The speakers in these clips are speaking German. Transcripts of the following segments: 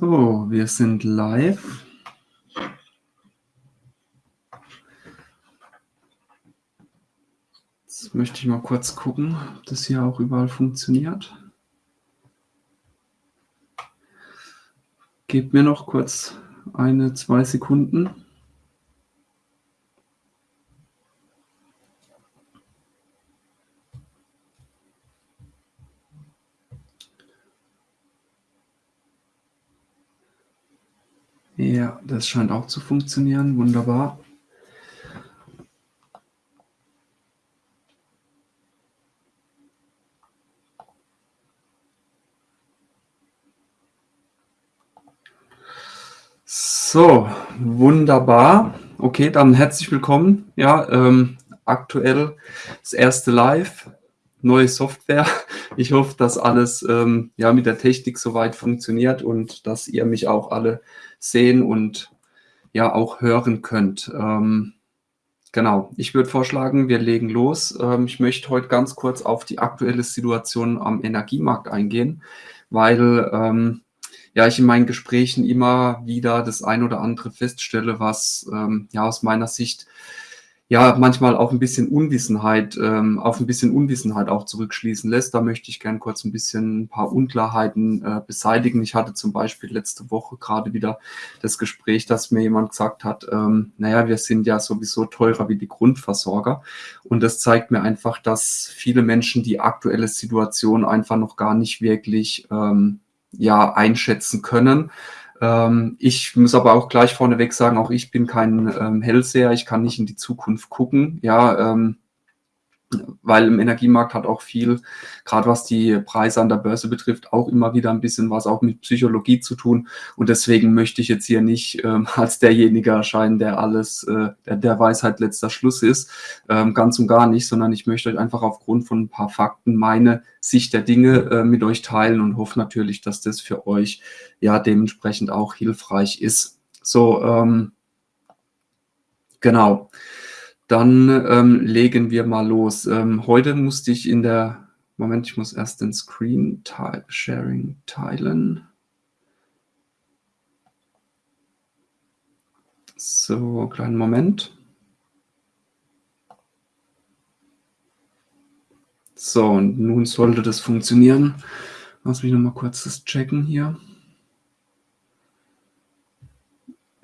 So, wir sind live. Jetzt möchte ich mal kurz gucken, ob das hier auch überall funktioniert. Gebt mir noch kurz eine, zwei Sekunden. Ja, das scheint auch zu funktionieren. Wunderbar. So, wunderbar. Okay, dann herzlich willkommen. Ja, ähm, aktuell das erste Live, neue Software. Ich hoffe, dass alles ähm, ja, mit der Technik soweit funktioniert und dass ihr mich auch alle sehen und ja auch hören könnt. Ähm, genau, ich würde vorschlagen, wir legen los. Ähm, ich möchte heute ganz kurz auf die aktuelle Situation am Energiemarkt eingehen, weil ähm, ja, ich in meinen Gesprächen immer wieder das ein oder andere feststelle, was ähm, ja aus meiner Sicht ja manchmal auch ein bisschen Unwissenheit, ähm, auf ein bisschen Unwissenheit auch zurückschließen lässt. Da möchte ich gern kurz ein bisschen ein paar Unklarheiten äh, beseitigen. Ich hatte zum Beispiel letzte Woche gerade wieder das Gespräch, dass mir jemand gesagt hat, ähm, naja, wir sind ja sowieso teurer wie die Grundversorger. Und das zeigt mir einfach, dass viele Menschen die aktuelle Situation einfach noch gar nicht wirklich ähm, ja einschätzen können ähm, ich muss aber auch gleich vorneweg sagen, auch ich bin kein ähm, Hellseher, ich kann nicht in die Zukunft gucken. Ja, ähm, weil im Energiemarkt hat auch viel, gerade was die Preise an der Börse betrifft, auch immer wieder ein bisschen was auch mit Psychologie zu tun. Und deswegen möchte ich jetzt hier nicht ähm, als derjenige erscheinen, der alles, äh, der, der Weisheit letzter Schluss ist, ähm, ganz und gar nicht, sondern ich möchte euch einfach aufgrund von ein paar Fakten meine Sicht der Dinge äh, mit euch teilen und hoffe natürlich, dass das für euch ja dementsprechend auch hilfreich ist. So, ähm, genau. Dann ähm, legen wir mal los. Ähm, heute musste ich in der, Moment, ich muss erst den Screen Sharing teilen. So, kleinen Moment. So, und nun sollte das funktionieren. Lass mich noch mal kurz das checken hier.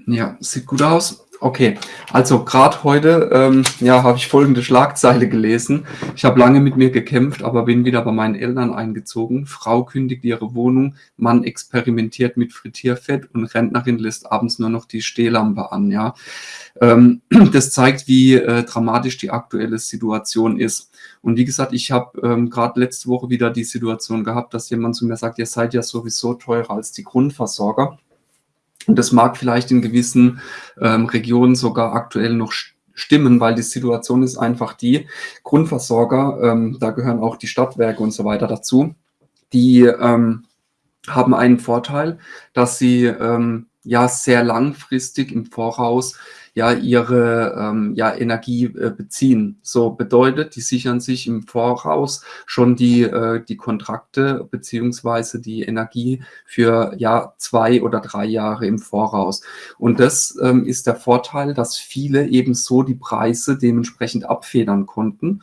Ja, sieht gut aus. Okay, also gerade heute ähm, ja, habe ich folgende Schlagzeile gelesen. Ich habe lange mit mir gekämpft, aber bin wieder bei meinen Eltern eingezogen. Frau kündigt ihre Wohnung, Mann experimentiert mit Frittierfett und Rentnerin lässt abends nur noch die Stehlampe an. Ja, ähm, Das zeigt, wie äh, dramatisch die aktuelle Situation ist. Und wie gesagt, ich habe ähm, gerade letzte Woche wieder die Situation gehabt, dass jemand zu mir sagt, ihr seid ja sowieso teurer als die Grundversorger. Und das mag vielleicht in gewissen ähm, Regionen sogar aktuell noch stimmen, weil die Situation ist einfach die, Grundversorger, ähm, da gehören auch die Stadtwerke und so weiter dazu, die ähm, haben einen Vorteil, dass sie ähm, ja sehr langfristig im Voraus ja ihre ähm, ja, Energie äh, beziehen. So bedeutet, die sichern sich im Voraus schon die, äh, die Kontrakte beziehungsweise die Energie für ja zwei oder drei Jahre im Voraus. Und das ähm, ist der Vorteil, dass viele eben so die Preise dementsprechend abfedern konnten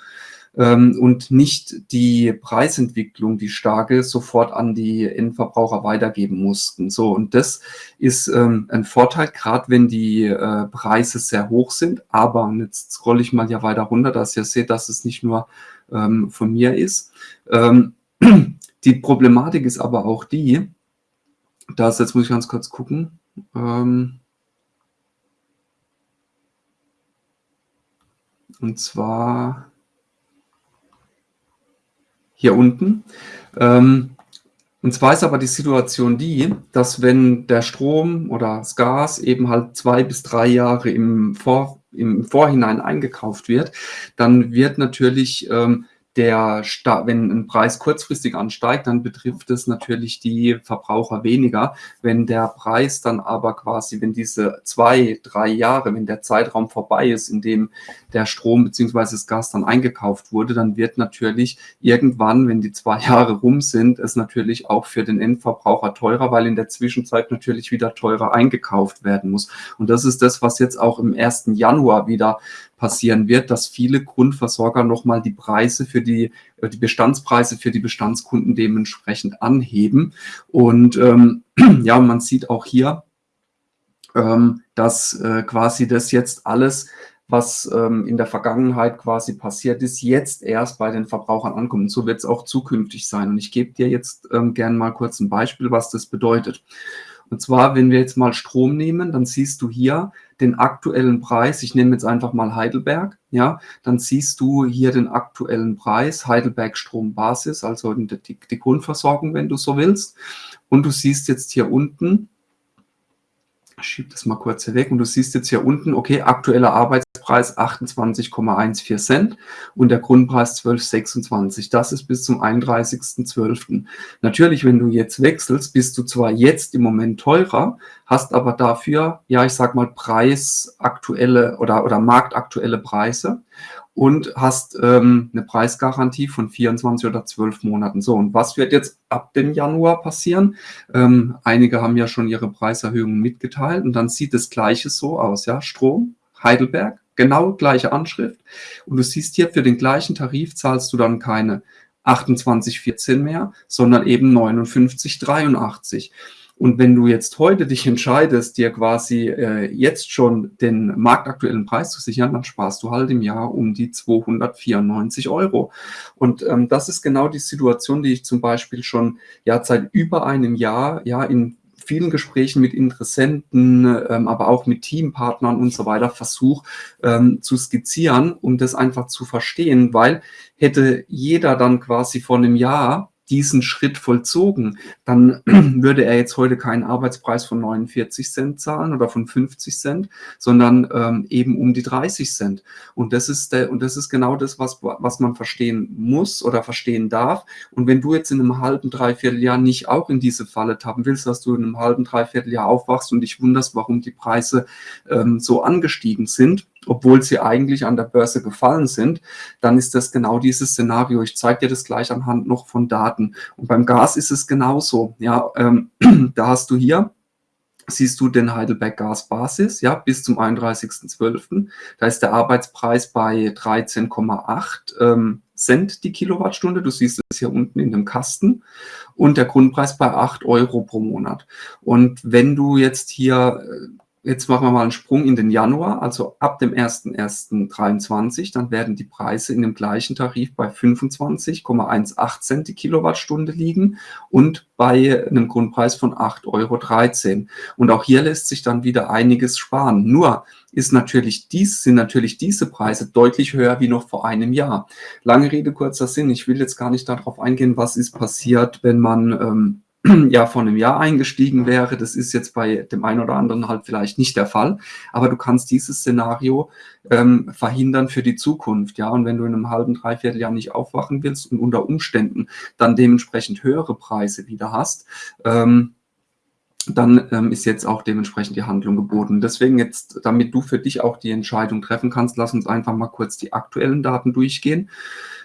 ähm, und nicht die Preisentwicklung, die starke, sofort an die Endverbraucher weitergeben mussten. So, und das ist ähm, ein Vorteil, gerade wenn die äh, Preise sehr hoch sind. Aber, und jetzt scrolle ich mal hier weiter runter, dass ihr seht, dass es nicht nur ähm, von mir ist. Ähm, die Problematik ist aber auch die, dass, jetzt muss ich ganz kurz gucken, ähm, und zwar hier unten. Ähm, und zwar ist aber die Situation die, dass wenn der Strom oder das Gas eben halt zwei bis drei Jahre im, Vor, im Vorhinein eingekauft wird, dann wird natürlich ähm, der, wenn ein Preis kurzfristig ansteigt, dann betrifft es natürlich die Verbraucher weniger. Wenn der Preis dann aber quasi, wenn diese zwei, drei Jahre, wenn der Zeitraum vorbei ist, in dem der Strom bzw. das Gas dann eingekauft wurde, dann wird natürlich irgendwann, wenn die zwei Jahre rum sind, es natürlich auch für den Endverbraucher teurer, weil in der Zwischenzeit natürlich wieder teurer eingekauft werden muss. Und das ist das, was jetzt auch im 1. Januar wieder passieren wird, dass viele Grundversorger nochmal die Preise für die, äh, die Bestandspreise für die Bestandskunden dementsprechend anheben. Und ähm, ja, man sieht auch hier, ähm, dass äh, quasi das jetzt alles was ähm, in der Vergangenheit quasi passiert ist, jetzt erst bei den Verbrauchern ankommt. Und so wird es auch zukünftig sein. Und ich gebe dir jetzt ähm, gerne mal kurz ein Beispiel, was das bedeutet. Und zwar, wenn wir jetzt mal Strom nehmen, dann siehst du hier den aktuellen Preis. Ich nehme jetzt einfach mal Heidelberg. Ja, dann siehst du hier den aktuellen Preis, Heidelberg Strombasis, also die, die Grundversorgung, wenn du so willst. Und du siehst jetzt hier unten, ich schiebe das mal kurz hier weg und du siehst jetzt hier unten, okay, aktueller Arbeitspreis 28,14 Cent und der Grundpreis 12,26. Das ist bis zum 31.12. Natürlich, wenn du jetzt wechselst, bist du zwar jetzt im Moment teurer, hast aber dafür, ja, ich sag mal, preisaktuelle oder, oder marktaktuelle Preise und hast ähm, eine Preisgarantie von 24 oder 12 Monaten. So, und was wird jetzt ab dem Januar passieren? Ähm, einige haben ja schon ihre Preiserhöhungen mitgeteilt und dann sieht das Gleiche so aus, ja, Strom, Heidelberg, genau gleiche Anschrift und du siehst hier, für den gleichen Tarif zahlst du dann keine 28,14 mehr, sondern eben 59,83. Und wenn du jetzt heute dich entscheidest, dir quasi äh, jetzt schon den marktaktuellen Preis zu sichern, dann sparst du halt im Jahr um die 294 Euro. Und ähm, das ist genau die Situation, die ich zum Beispiel schon ja seit über einem Jahr ja in vielen Gesprächen mit Interessenten, ähm, aber auch mit Teampartnern und so weiter versuche ähm, zu skizzieren, um das einfach zu verstehen, weil hätte jeder dann quasi vor einem Jahr diesen Schritt vollzogen, dann würde er jetzt heute keinen Arbeitspreis von 49 Cent zahlen oder von 50 Cent, sondern ähm, eben um die 30 Cent. Und das ist der, und das ist genau das, was, was man verstehen muss oder verstehen darf. Und wenn du jetzt in einem halben, dreiviertel Jahr nicht auch in diese Falle tappen willst, dass du in einem halben, dreiviertel Jahr aufwachst und dich wunderst, warum die Preise ähm, so angestiegen sind, obwohl sie eigentlich an der Börse gefallen sind, dann ist das genau dieses Szenario. Ich zeige dir das gleich anhand noch von Daten. Und beim Gas ist es genauso. Ja, ähm, da hast du hier siehst du den Heidelberg Gasbasis, ja, bis zum 31.12. Da ist der Arbeitspreis bei 13,8 ähm, Cent die Kilowattstunde. Du siehst es hier unten in dem Kasten. Und der Grundpreis bei 8 Euro pro Monat. Und wenn du jetzt hier äh, Jetzt machen wir mal einen Sprung in den Januar, also ab dem 01.01.23, dann werden die Preise in dem gleichen Tarif bei 25,18 Cent die Kilowattstunde liegen und bei einem Grundpreis von 8,13 Euro. Und auch hier lässt sich dann wieder einiges sparen. Nur ist natürlich dies, sind natürlich diese Preise deutlich höher wie noch vor einem Jahr. Lange Rede, kurzer Sinn. Ich will jetzt gar nicht darauf eingehen, was ist passiert, wenn man ähm, ja vor einem Jahr eingestiegen wäre. Das ist jetzt bei dem einen oder anderen halt vielleicht nicht der Fall, aber du kannst dieses Szenario ähm, verhindern für die Zukunft. Ja, und wenn du in einem halben, dreiviertel Jahr nicht aufwachen willst und unter Umständen dann dementsprechend höhere Preise wieder hast, ähm, dann ähm, ist jetzt auch dementsprechend die Handlung geboten. Deswegen jetzt, damit du für dich auch die Entscheidung treffen kannst, lass uns einfach mal kurz die aktuellen Daten durchgehen.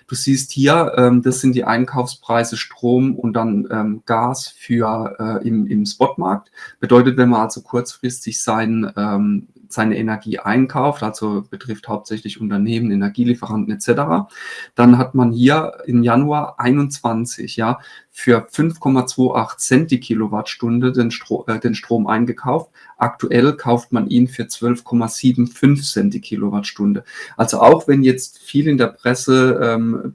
Du siehst hier, ähm, das sind die Einkaufspreise Strom und dann ähm, Gas für äh, im, im Spotmarkt. Bedeutet, wenn man also kurzfristig sein, ähm, seine Energie einkauft, also betrifft hauptsächlich Unternehmen, Energielieferanten etc., dann hat man hier im Januar 21 ja für 5,28 Cent die Kilowattstunde den, Stro äh, den Strom eingekauft. Aktuell kauft man ihn für 12,75 Cent die Kilowattstunde. Also auch wenn jetzt viel in der Presse ähm,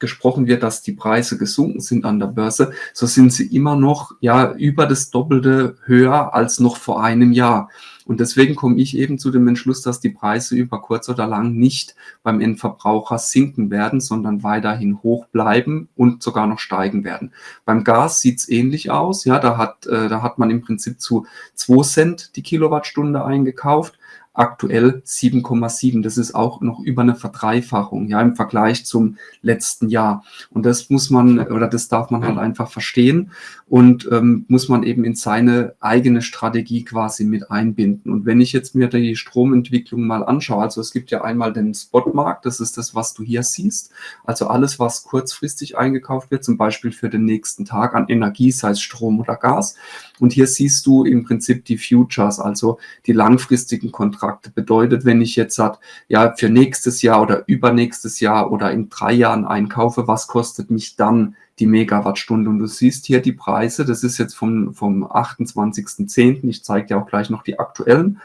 gesprochen wird, dass die Preise gesunken sind an der Börse, so sind sie immer noch ja über das Doppelte höher als noch vor einem Jahr. Und deswegen komme ich eben zu dem Entschluss, dass die Preise über kurz oder lang nicht beim Endverbraucher sinken werden, sondern weiterhin hoch bleiben und sogar noch steigen werden. Beim Gas sieht es ähnlich aus. Ja, da hat, äh, da hat man im Prinzip zu 2 Cent die Kilowattstunde eingekauft. Aktuell 7,7. Das ist auch noch über eine Verdreifachung, ja, im Vergleich zum letzten Jahr. Und das muss man oder das darf man halt einfach verstehen und ähm, muss man eben in seine eigene Strategie quasi mit einbinden. Und wenn ich jetzt mir die Stromentwicklung mal anschaue, also es gibt ja einmal den Spotmarkt, das ist das, was du hier siehst, also alles, was kurzfristig eingekauft wird, zum Beispiel für den nächsten Tag an Energie, sei es Strom oder Gas. Und hier siehst du im Prinzip die Futures, also die langfristigen Kontrakte. Bedeutet, wenn ich jetzt sage, ja, für nächstes Jahr oder übernächstes Jahr oder in drei Jahren einkaufe, was kostet mich dann die Megawattstunde? Und du siehst hier die Preise, das ist jetzt vom, vom 28.10., ich zeige dir auch gleich noch die aktuellen.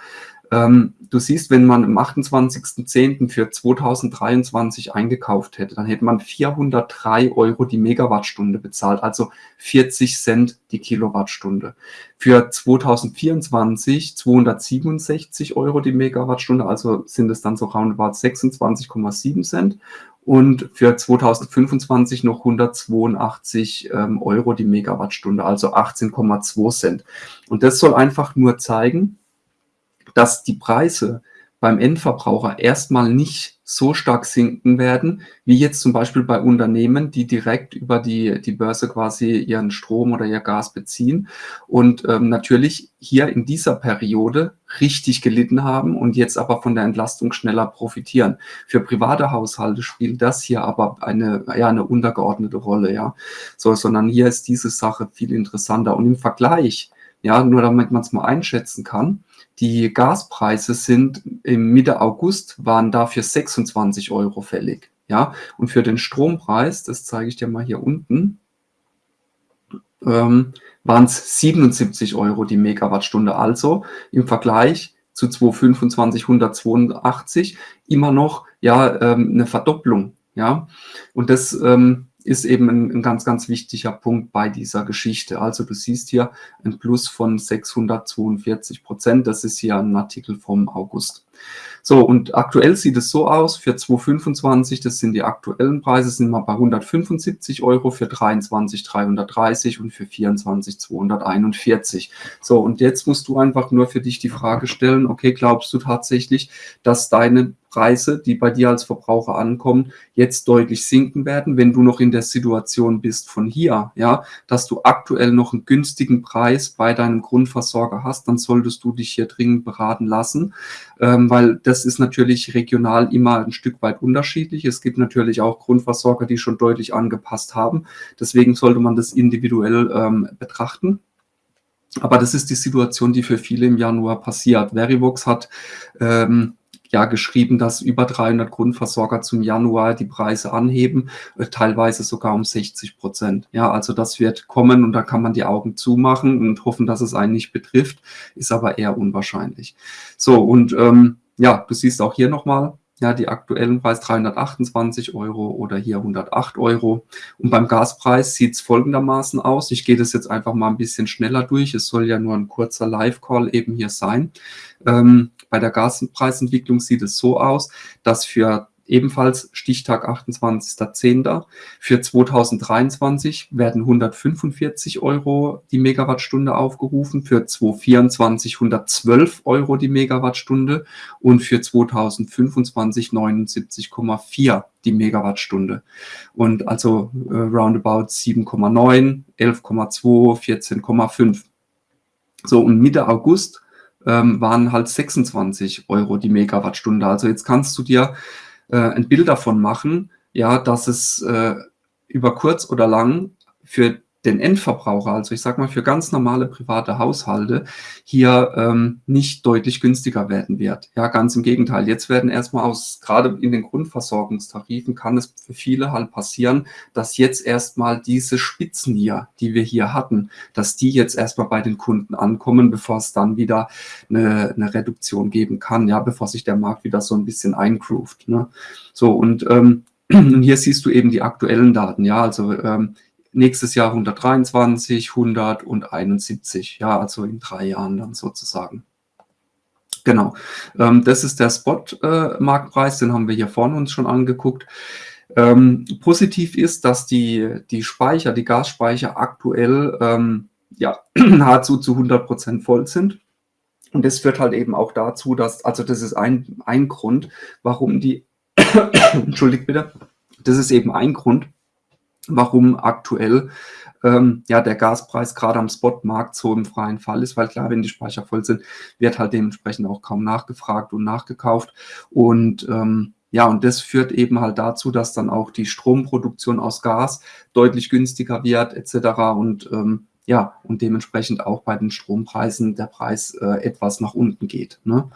Ähm, du siehst, wenn man am 28.10. für 2023 eingekauft hätte, dann hätte man 403 Euro die Megawattstunde bezahlt, also 40 Cent die Kilowattstunde. Für 2024 267 Euro die Megawattstunde, also sind es dann so roundabout 26,7 Cent. Und für 2025 noch 182 ähm, Euro die Megawattstunde, also 18,2 Cent. Und das soll einfach nur zeigen, dass die Preise beim Endverbraucher erstmal nicht so stark sinken werden, wie jetzt zum Beispiel bei Unternehmen, die direkt über die, die Börse quasi ihren Strom oder ihr Gas beziehen und ähm, natürlich hier in dieser Periode richtig gelitten haben und jetzt aber von der Entlastung schneller profitieren. Für private Haushalte spielt das hier aber eine, ja, eine untergeordnete Rolle, ja. So, sondern hier ist diese Sache viel interessanter und im Vergleich, ja, nur damit man es mal einschätzen kann, die Gaspreise sind im Mitte August waren dafür 26 Euro fällig. Ja, und für den Strompreis, das zeige ich dir mal hier unten, ähm, waren es 77 Euro die Megawattstunde. Also im Vergleich zu 225, 182 immer noch ja ähm, eine Verdopplung. Ja, und das ähm, ist eben ein, ein, ganz, ganz wichtiger Punkt bei dieser Geschichte. Also du siehst hier ein Plus von 642 Prozent. Das ist hier ein Artikel vom August. So, und aktuell sieht es so aus, für 225, das sind die aktuellen Preise, sind wir bei 175 Euro, für 23 330 und für 24 241. So, und jetzt musst du einfach nur für dich die Frage stellen, okay, glaubst du tatsächlich, dass deine Preise, die bei dir als Verbraucher ankommen, jetzt deutlich sinken werden, wenn du noch in der Situation bist von hier, ja, dass du aktuell noch einen günstigen Preis bei deinem Grundversorger hast, dann solltest du dich hier dringend beraten lassen, ähm, weil das ist natürlich regional immer ein Stück weit unterschiedlich. Es gibt natürlich auch Grundversorger, die schon deutlich angepasst haben. Deswegen sollte man das individuell ähm, betrachten. Aber das ist die Situation, die für viele im Januar passiert. Verivox hat ähm, ja geschrieben, dass über 300 Grundversorger zum Januar die Preise anheben, äh, teilweise sogar um 60 Prozent. Ja, also das wird kommen und da kann man die Augen zumachen und hoffen, dass es einen nicht betrifft, ist aber eher unwahrscheinlich. So, und ähm, ja, du siehst auch hier nochmal, ja, die aktuellen Preis 328 Euro oder hier 108 Euro. Und beim Gaspreis sieht es folgendermaßen aus. Ich gehe das jetzt einfach mal ein bisschen schneller durch. Es soll ja nur ein kurzer Live-Call eben hier sein. Ähm, bei der Gaspreisentwicklung sieht es so aus, dass für ebenfalls Stichtag 28.10. Für 2023 werden 145 Euro die Megawattstunde aufgerufen, für 2024 112 Euro die Megawattstunde und für 2025 79,4 die Megawattstunde. Und also äh, roundabout 7,9, 11,2, 14,5. So, und Mitte August ähm, waren halt 26 Euro die Megawattstunde. Also jetzt kannst du dir äh, ein Bild davon machen, ja, dass es äh, über kurz oder lang für den Endverbraucher, also ich sage mal für ganz normale private Haushalte, hier ähm, nicht deutlich günstiger werden wird. Ja, ganz im Gegenteil. Jetzt werden erstmal aus, gerade in den Grundversorgungstarifen kann es für viele halt passieren, dass jetzt erstmal diese Spitzen hier, die wir hier hatten, dass die jetzt erstmal bei den Kunden ankommen, bevor es dann wieder eine, eine Reduktion geben kann, ja, bevor sich der Markt wieder so ein bisschen eingroovt. Ne? So, und ähm, hier siehst du eben die aktuellen Daten, ja, also ähm, nächstes Jahr 123, 100 und 71, ja, also in drei Jahren dann sozusagen. Genau, ähm, das ist der Spot-Marktpreis, äh, den haben wir hier vorne uns schon angeguckt. Ähm, positiv ist, dass die, die Speicher, die Gasspeicher aktuell ähm, ja, nahezu zu 100 Prozent voll sind. Und das führt halt eben auch dazu, dass, also das ist ein, ein Grund, warum die, entschuldigt bitte, das ist eben ein Grund, warum aktuell ähm, ja der Gaspreis gerade am Spotmarkt so im freien Fall ist, weil klar, wenn die Speicher voll sind, wird halt dementsprechend auch kaum nachgefragt und nachgekauft. Und ähm, ja, und das führt eben halt dazu, dass dann auch die Stromproduktion aus Gas deutlich günstiger wird, etc. Und ähm, ja, und dementsprechend auch bei den Strompreisen der Preis äh, etwas nach unten geht. Ne?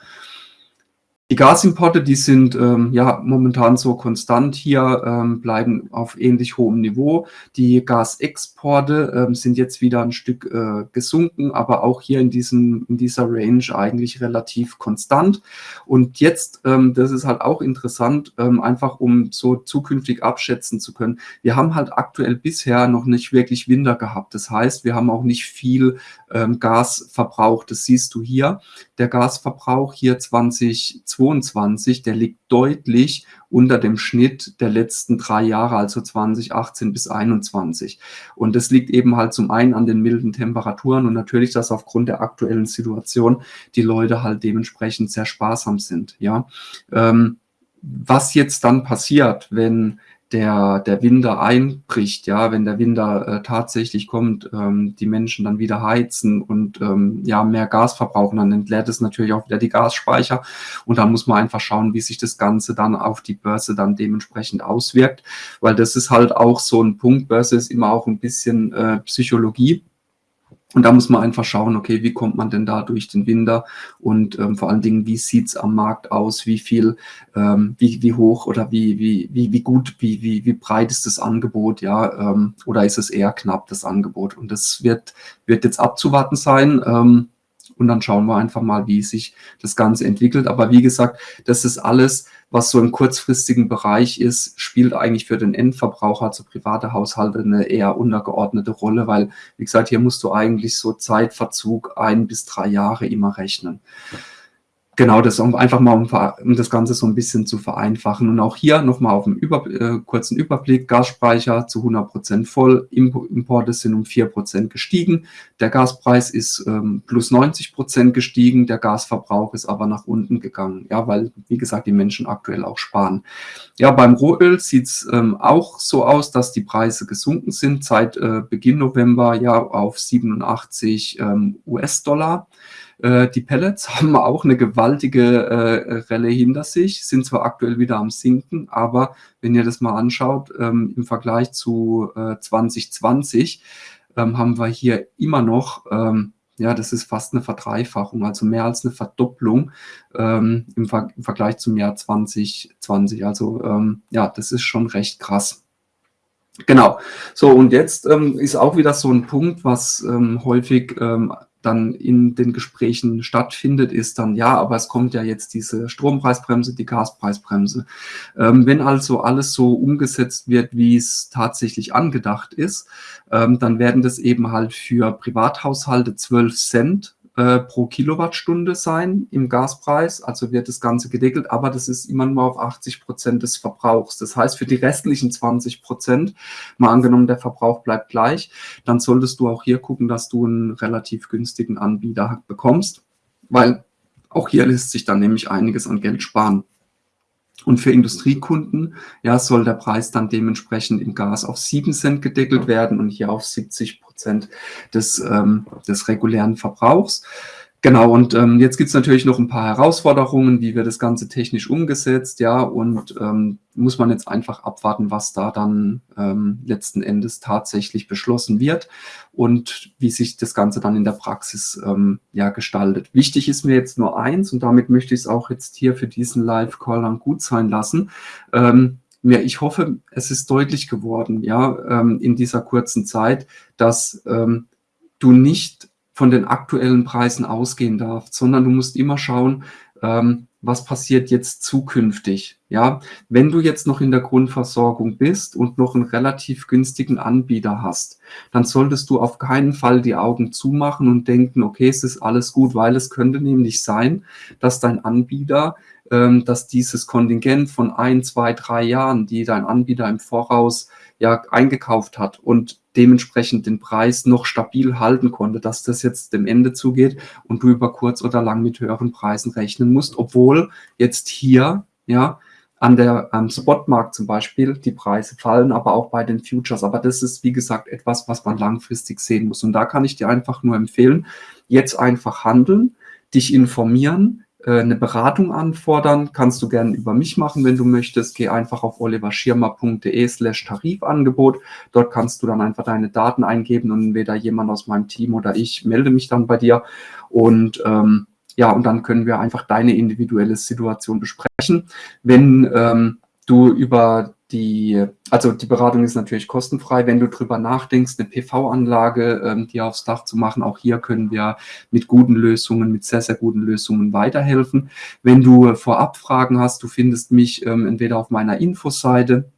Die Gasimporte, die sind ähm, ja momentan so konstant hier, ähm, bleiben auf ähnlich hohem Niveau. Die Gasexporte ähm, sind jetzt wieder ein Stück äh, gesunken, aber auch hier in, diesem, in dieser Range eigentlich relativ konstant. Und jetzt, ähm, das ist halt auch interessant, ähm, einfach um so zukünftig abschätzen zu können. Wir haben halt aktuell bisher noch nicht wirklich Winter gehabt. Das heißt, wir haben auch nicht viel ähm, Gas verbraucht. Das siehst du hier. Der Gasverbrauch hier 2020 2022, der liegt deutlich unter dem Schnitt der letzten drei Jahre, also 2018 bis 2021. Und das liegt eben halt zum einen an den milden Temperaturen und natürlich, dass aufgrund der aktuellen Situation die Leute halt dementsprechend sehr sparsam sind. Ja, ähm, was jetzt dann passiert, wenn der, der Winter einbricht, ja, wenn der Winter äh, tatsächlich kommt, ähm, die Menschen dann wieder heizen und ähm, ja, mehr Gas verbrauchen, dann entleert es natürlich auch wieder die Gasspeicher. Und da muss man einfach schauen, wie sich das Ganze dann auf die Börse dann dementsprechend auswirkt, weil das ist halt auch so ein Punkt, Börse ist immer auch ein bisschen äh, Psychologie, und da muss man einfach schauen, okay, wie kommt man denn da durch den Winter und ähm, vor allen Dingen, wie sieht's am Markt aus, wie viel, ähm, wie, wie hoch oder wie, wie, wie, wie gut, wie, wie, wie breit ist das Angebot, ja, ähm, oder ist es eher knapp, das Angebot? Und das wird, wird jetzt abzuwarten sein. Ähm, und dann schauen wir einfach mal, wie sich das Ganze entwickelt. Aber wie gesagt, das ist alles, was so im kurzfristigen Bereich ist, spielt eigentlich für den Endverbraucher, also private Haushalte, eine eher untergeordnete Rolle, weil, wie gesagt, hier musst du eigentlich so Zeitverzug ein bis drei Jahre immer rechnen. Genau, das um einfach mal, um, um, das Ganze so ein bisschen zu vereinfachen. Und auch hier nochmal auf dem Über, äh, kurzen Überblick. Gasspeicher zu 100 Prozent voll, Importe sind um 4% gestiegen. Der Gaspreis ist ähm, plus 90 Prozent gestiegen, der Gasverbrauch ist aber nach unten gegangen. Ja, weil, wie gesagt, die Menschen aktuell auch sparen. Ja, beim Rohöl sieht es ähm, auch so aus, dass die Preise gesunken sind seit äh, Beginn November ja auf 87 ähm, US-Dollar. Äh, die Pellets haben auch eine gewaltige äh, Relle hinter sich, sind zwar aktuell wieder am Sinken, aber wenn ihr das mal anschaut, ähm, im Vergleich zu äh, 2020 ähm, haben wir hier immer noch, ähm, ja, das ist fast eine Verdreifachung, also mehr als eine Verdopplung ähm, im, Ver im, Vergleich zum Jahr 2020. Also ähm, ja, das ist schon recht krass. Genau. So, und jetzt ähm, ist auch wieder so ein Punkt, was ähm, häufig ähm, dann in den Gesprächen stattfindet, ist dann, ja, aber es kommt ja jetzt diese Strompreisbremse, die Gaspreisbremse. Ähm, wenn also alles so umgesetzt wird, wie es tatsächlich angedacht ist, ähm, dann werden das eben halt für Privathaushalte 12 Cent äh, pro Kilowattstunde sein im Gaspreis, also wird das Ganze gedeckelt, aber das ist immer nur auf 80 Prozent des Verbrauchs. Das heißt, für die restlichen 20 Prozent, mal angenommen, der Verbrauch bleibt gleich, dann solltest du auch hier gucken, dass du einen relativ günstigen Anbieter bekommst, weil auch hier lässt sich dann nämlich einiges an Geld sparen. Und für Industriekunden ja, soll der Preis dann dementsprechend im Gas auf 7 Cent gedeckelt werden und hier auf 70 Prozent des, ähm, des regulären Verbrauchs. Genau, und ähm, jetzt gibt es natürlich noch ein paar Herausforderungen, wie wird das Ganze technisch umgesetzt, ja, und ähm, muss man jetzt einfach abwarten, was da dann ähm, letzten Endes tatsächlich beschlossen wird und wie sich das Ganze dann in der Praxis ähm, ja gestaltet. Wichtig ist mir jetzt nur eins, und damit möchte ich es auch jetzt hier für diesen Live-Call dann gut sein lassen. Ähm, ja, ich hoffe, es ist deutlich geworden, ja, ähm, in dieser kurzen Zeit, dass ähm, du nicht von den aktuellen Preisen ausgehen darf, sondern du musst immer schauen, ähm, was passiert jetzt zukünftig. Ja, wenn du jetzt noch in der Grundversorgung bist und noch einen relativ günstigen Anbieter hast, dann solltest du auf keinen Fall die Augen zumachen und denken, okay, es ist alles gut, weil es könnte nämlich sein, dass dein Anbieter dass dieses Kontingent von ein, zwei, drei Jahren, die dein Anbieter im Voraus ja eingekauft hat und dementsprechend den Preis noch stabil halten konnte, dass das jetzt dem Ende zugeht und du über kurz oder lang mit höheren Preisen rechnen musst, obwohl jetzt hier ja an der am Spotmarkt zum Beispiel die Preise fallen, aber auch bei den Futures. Aber das ist, wie gesagt, etwas, was man langfristig sehen muss. Und da kann ich dir einfach nur empfehlen, jetzt einfach handeln, dich informieren, eine Beratung anfordern, kannst du gerne über mich machen, wenn du möchtest. Geh einfach auf oliverschirmer.de slash Tarifangebot. Dort kannst du dann einfach deine Daten eingeben und entweder jemand aus meinem Team oder ich melde mich dann bei dir. Und ähm, ja, und dann können wir einfach deine individuelle Situation besprechen. Wenn ähm, du über die, also die Beratung ist natürlich kostenfrei, wenn du drüber nachdenkst, eine PV-Anlage ähm, dir aufs Dach zu machen. Auch hier können wir mit guten Lösungen, mit sehr, sehr guten Lösungen weiterhelfen. Wenn du vorab Fragen hast, du findest mich ähm, entweder auf meiner Infoseite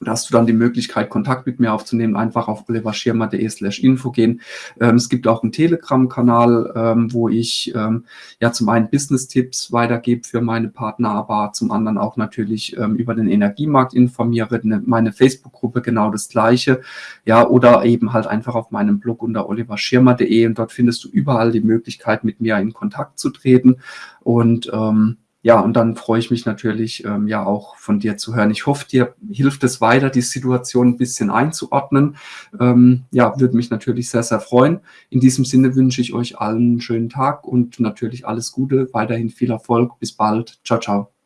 da hast du dann die Möglichkeit, Kontakt mit mir aufzunehmen, einfach auf oliverschirmer.de slash info gehen. Ähm, es gibt auch einen Telegram-Kanal, ähm, wo ich ähm, ja zum einen Business-Tipps weitergebe für meine Partner, aber zum anderen auch natürlich ähm, über den Energiemarkt informiere. Ne, meine Facebook-Gruppe genau das Gleiche. Ja, oder eben halt einfach auf meinem Blog unter oliverschirmer.de und dort findest du überall die Möglichkeit, mit mir in Kontakt zu treten und ähm, ja, und dann freue ich mich natürlich, ähm, ja auch von dir zu hören. Ich hoffe, dir hilft es weiter, die Situation ein bisschen einzuordnen. Ähm, ja, würde mich natürlich sehr, sehr freuen. In diesem Sinne wünsche ich euch allen einen schönen Tag und natürlich alles Gute, weiterhin viel Erfolg. Bis bald. Ciao, ciao.